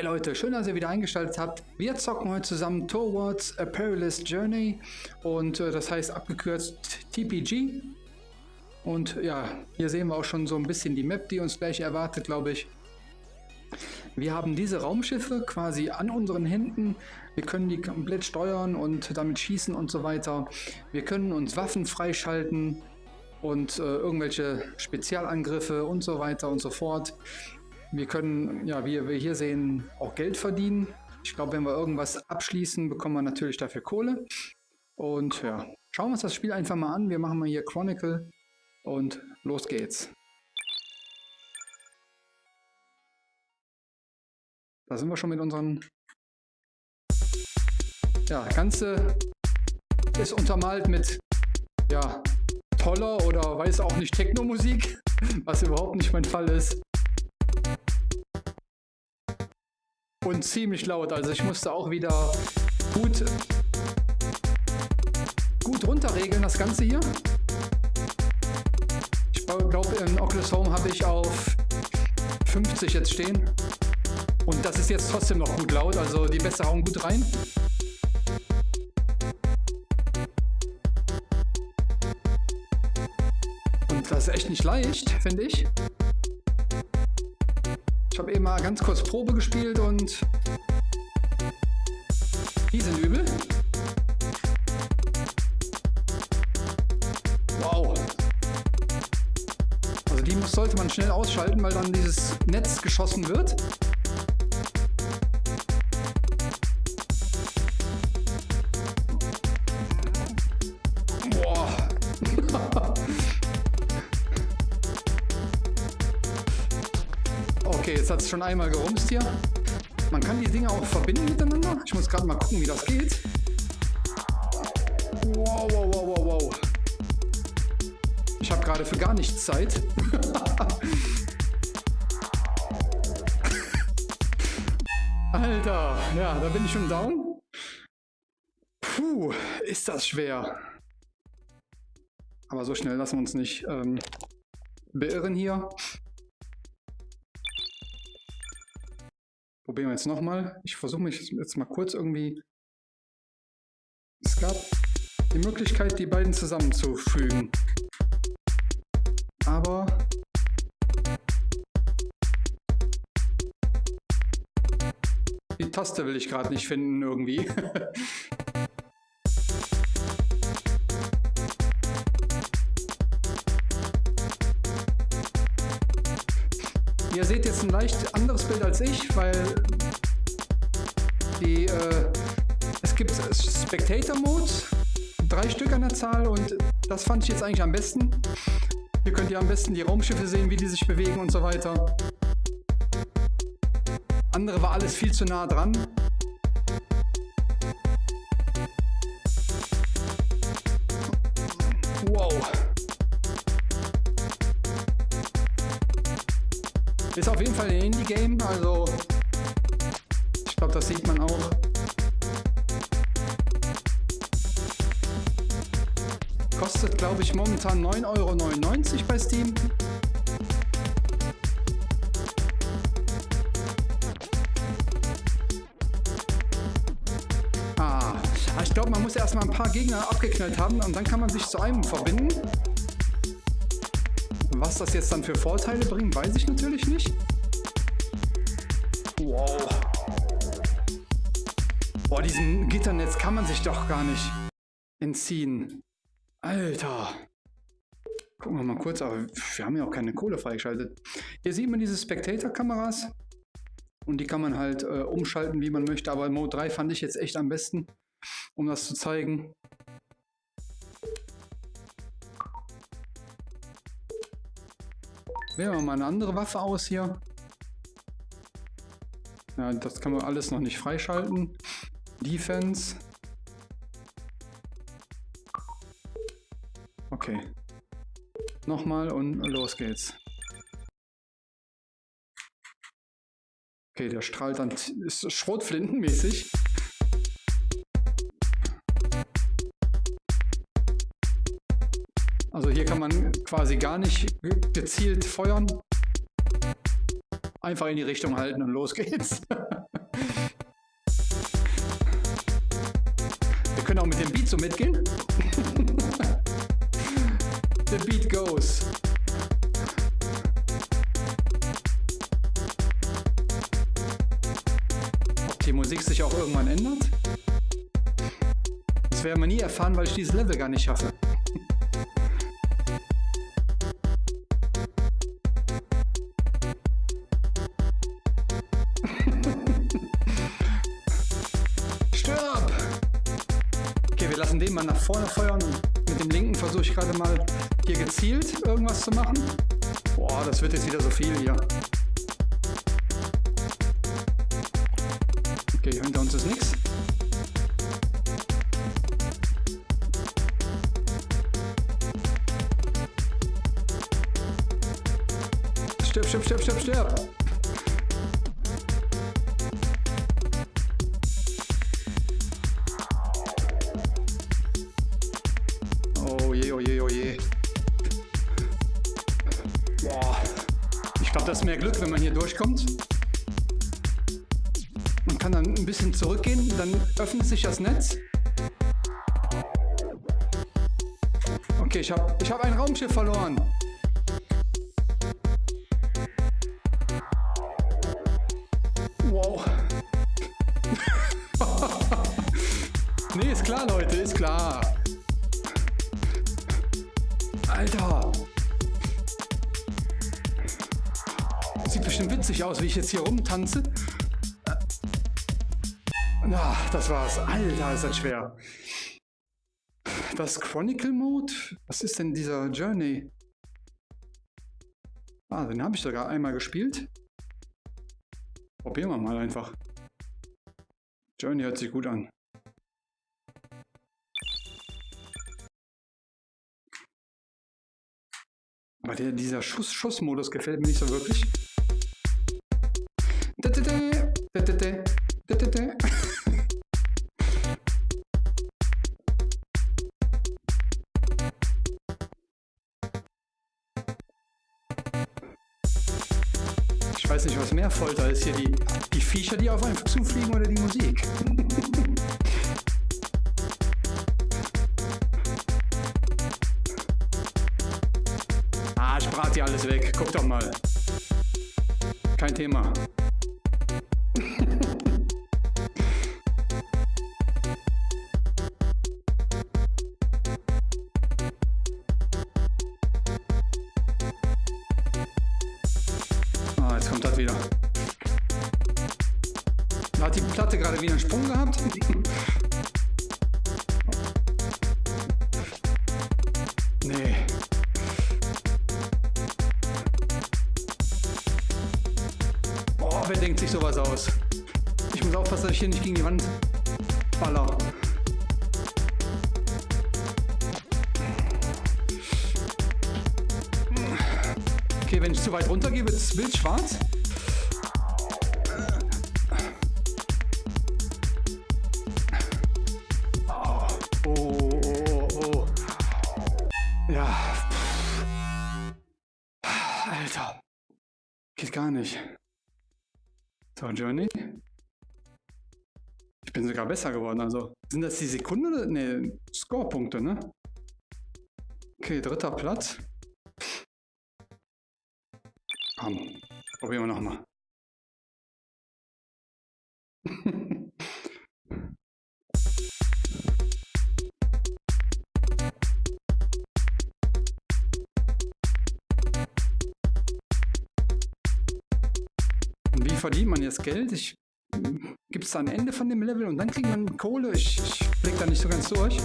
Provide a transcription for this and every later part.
Hi Leute, schön, dass ihr wieder eingeschaltet habt. Wir zocken heute zusammen Towards a Perilous Journey und äh, das heißt abgekürzt TPG. Und ja, hier sehen wir auch schon so ein bisschen die Map, die uns gleich erwartet, glaube ich. Wir haben diese Raumschiffe quasi an unseren Händen. Wir können die komplett steuern und damit schießen und so weiter. Wir können uns Waffen freischalten und äh, irgendwelche Spezialangriffe und so weiter und so fort. Wir können, ja, wie wir hier sehen, auch Geld verdienen. Ich glaube, wenn wir irgendwas abschließen, bekommen wir natürlich dafür Kohle. Und ja, schauen wir uns das Spiel einfach mal an. Wir machen mal hier Chronicle und los geht's. Da sind wir schon mit unseren... Ja, Ganze ist untermalt mit, ja, toller oder weiß auch nicht Techno-Musik, was überhaupt nicht mein Fall ist. Und ziemlich laut. Also ich musste auch wieder gut, gut runterregeln, das Ganze hier. Ich glaube, in Oculus Home habe ich auf 50 jetzt stehen. Und das ist jetzt trotzdem noch gut laut, also die Bässe hauen gut rein. Und das ist echt nicht leicht, finde ich habe eben mal ganz kurz Probe gespielt und die sind übel. Wow. Also die sollte man schnell ausschalten, weil dann dieses Netz geschossen wird. Hat es schon einmal gerumst hier. Man kann die Dinge auch verbinden miteinander. Ich muss gerade mal gucken, wie das geht. Wow, wow, wow, wow, wow. Ich habe gerade für gar nichts Zeit. Alter, ja, da bin ich schon down. Puh, ist das schwer. Aber so schnell lassen wir uns nicht ähm, beirren hier. Probieren wir jetzt nochmal. Ich versuche mich jetzt mal kurz irgendwie... Es gab die Möglichkeit, die beiden zusammenzufügen. Aber... Die Taste will ich gerade nicht finden irgendwie. seht jetzt ein leicht anderes Bild als ich, weil die, äh, es gibt Spectator Modes, drei Stück an der Zahl und das fand ich jetzt eigentlich am besten. Hier könnt ihr am besten die Raumschiffe sehen, wie die sich bewegen und so weiter. Andere war alles viel zu nah dran. Auf jeden Fall ein Indie-Game, also ich glaube, das sieht man auch. Kostet, glaube ich, momentan 9,99 Euro bei Steam. Ah, ich glaube, man muss erstmal ein paar Gegner abgeknallt haben und dann kann man sich zu einem verbinden. Was das jetzt dann für Vorteile bringt, weiß ich natürlich nicht. Wow. Boah, diesem Gitternetz kann man sich doch gar nicht entziehen. Alter. Gucken wir mal kurz, aber wir haben ja auch keine Kohle freigeschaltet. Hier sieht man diese Spectator-Kameras. Und die kann man halt äh, umschalten, wie man möchte. Aber Mode 3 fand ich jetzt echt am besten, um das zu zeigen. Wählen wir mal eine andere Waffe aus hier. Ja, das kann man alles noch nicht freischalten. Defense. Okay. Nochmal und los geht's. Okay, der strahlt dann, ist Schrotflintenmäßig. Also hier kann man quasi gar nicht gezielt feuern. Einfach in die Richtung halten und los geht's. Wir können auch mit dem Beat so mitgehen. The beat goes. Ob die Musik sich auch irgendwann ändert? Das werden wir nie erfahren, weil ich dieses Level gar nicht schaffe. Vorne feuern. Mit dem linken versuche ich gerade mal hier gezielt irgendwas zu machen. Boah, das wird jetzt wieder so viel hier. Okay, hinter uns ist nichts. Stirb, stirb, stirb, stirb, stirb. Ist mehr Glück, wenn man hier durchkommt. Man kann dann ein bisschen zurückgehen, dann öffnet sich das Netz. Okay, ich habe ich hab ein Raumschiff verloren. Sieht bestimmt witzig aus, wie ich jetzt hier rumtanze. Na, das war's. Alter, ist das schwer. Das Chronicle Mode? Was ist denn dieser Journey? Ah, den habe ich sogar einmal gespielt. Probieren wir mal einfach. Journey hört sich gut an. Aber der, dieser Schuss Schussmodus gefällt mir nicht so wirklich. Folter ist hier. Die, die Viecher, die auf einen zufliegen oder die Musik. ah, ich brate die alles weg. Guck doch mal. Kein Thema. Nee. Boah, wer denkt sich sowas aus? Ich muss aufpassen, dass ich hier nicht gegen die Wand baller. Okay, wenn ich zu weit runter gehe, wird es wild schwarz. Alter. Geht gar nicht. So, Journey. Ich bin sogar besser geworden, also. Sind das die Sekunde oder? Ne, Scorepunkte, ne? Okay, dritter Platz. Komm, probieren wir nochmal. verdient man jetzt Geld? Ich Gibt es da ein Ende von dem Level und dann kriegt man Kohle? Ich, ich blick da nicht so ganz durch.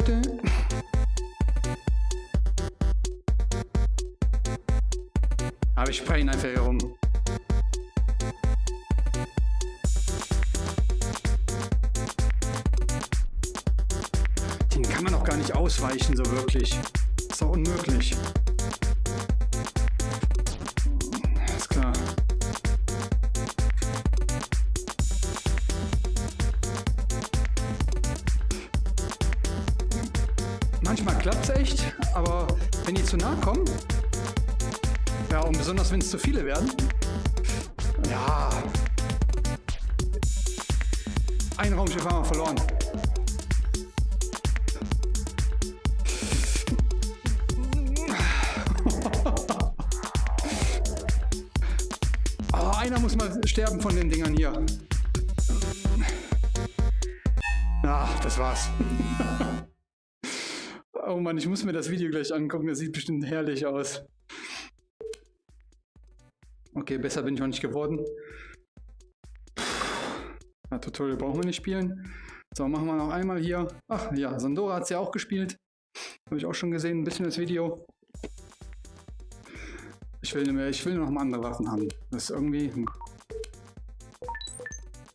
Aber ich Ich wir ihn einfach hier rum. Den kann man auch gar nicht ausweichen, so wirklich. Ist doch unmöglich. Ist klar. Manchmal klappt es echt, aber wenn die zu nah kommen, ja, und besonders wenn es zu viele werden, ja, ein Raumschiff haben wir verloren. oh, einer muss mal sterben von den Dingern hier. Ah, das war's. oh Mann, ich muss mir das Video gleich angucken. Das sieht bestimmt herrlich aus. Okay, besser bin ich noch nicht geworden. Ja, Tutorial brauchen wir nicht spielen. So, machen wir noch einmal hier. Ach ja, Sandora hat es ja auch gespielt. Habe ich auch schon gesehen, ein bisschen das Video. Ich will, mehr, ich will noch mal andere Waffen haben. Das ist irgendwie... Hm.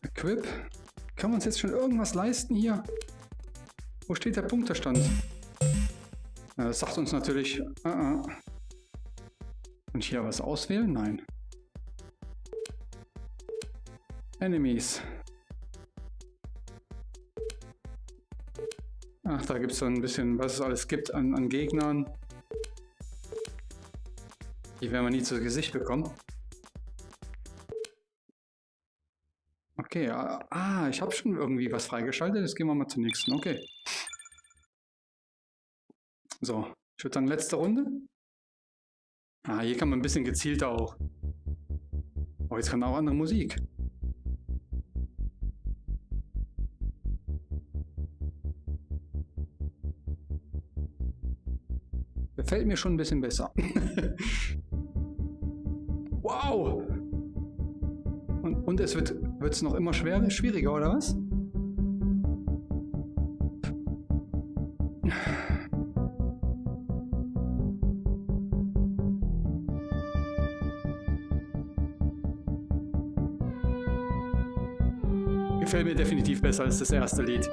Equip. Kann man uns jetzt schon irgendwas leisten hier? Wo steht der Punktestand? Ja, das sagt uns natürlich... Uh -uh. Ich hier was auswählen? Nein. Enemies. Ach, da gibt es so ein bisschen, was es alles gibt an, an Gegnern. Die werden wir nie zu Gesicht bekommen. Okay, ah, ich habe schon irgendwie was freigeschaltet. Jetzt gehen wir mal zur nächsten. Okay. So, ich würde sagen, letzte Runde. Ah, hier kann man ein bisschen gezielter auch. Oh, jetzt kann auch andere Musik. Gefällt mir schon ein bisschen besser. wow! Und, und es wird es noch immer schwerer, schwieriger, oder was? Gefällt mir definitiv besser als das erste Lied.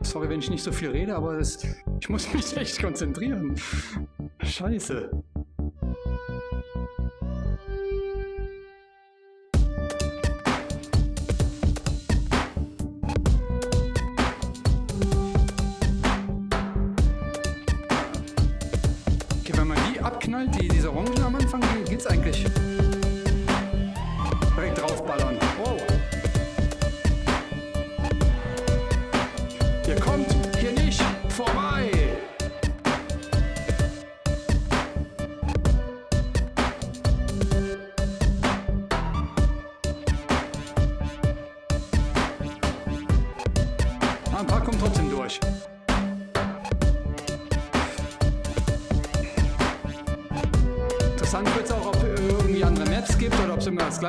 Sorry, wenn ich nicht so viel rede, aber das, ich muss mich echt konzentrieren. Scheiße.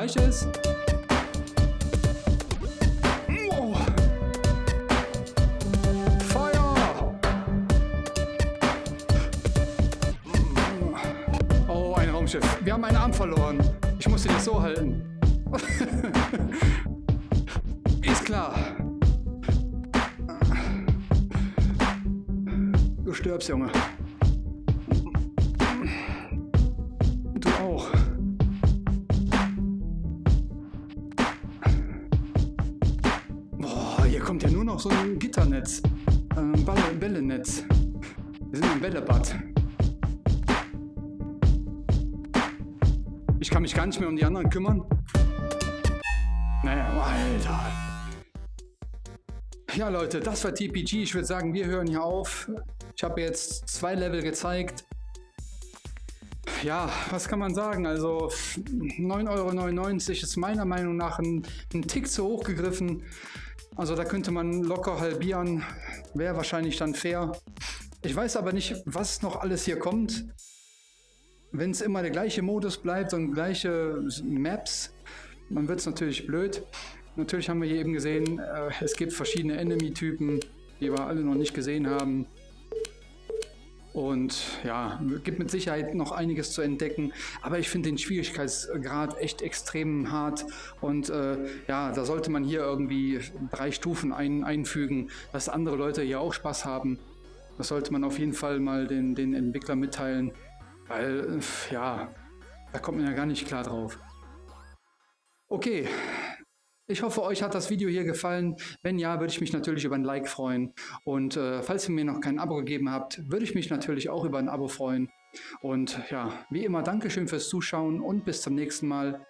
Oder ob es immer das gleiche ist. Raumschiff. Wir haben einen Arm verloren. Ich musste dich so halten. Ist klar. Du stirbst, Junge. Hier kommt ja nur noch so ein Gitternetz. Ein Bällenetz. Wir sind im Bällebad. Ich kann mich gar nicht mehr um die anderen kümmern. Naja, Alter. Ja, Leute, das war TPG. Ich würde sagen, wir hören hier auf. Ich habe jetzt zwei Level gezeigt. Ja, was kann man sagen? Also 9,99 Euro ist meiner Meinung nach ein, ein Tick zu hoch gegriffen. Also da könnte man locker halbieren. Wäre wahrscheinlich dann fair. Ich weiß aber nicht, was noch alles hier kommt wenn es immer der gleiche Modus bleibt und gleiche Maps, dann wird es natürlich blöd. Natürlich haben wir hier eben gesehen, äh, es gibt verschiedene Enemy-Typen, die wir alle noch nicht gesehen haben. Und ja, gibt mit Sicherheit noch einiges zu entdecken. Aber ich finde den Schwierigkeitsgrad echt extrem hart. Und äh, ja, da sollte man hier irgendwie drei Stufen ein, einfügen, dass andere Leute hier auch Spaß haben. Das sollte man auf jeden Fall mal den, den Entwickler mitteilen. Weil, äh, ja, da kommt man ja gar nicht klar drauf. Okay, ich hoffe, euch hat das Video hier gefallen. Wenn ja, würde ich mich natürlich über ein Like freuen. Und äh, falls ihr mir noch kein Abo gegeben habt, würde ich mich natürlich auch über ein Abo freuen. Und ja, wie immer, Dankeschön fürs Zuschauen und bis zum nächsten Mal.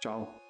Ciao.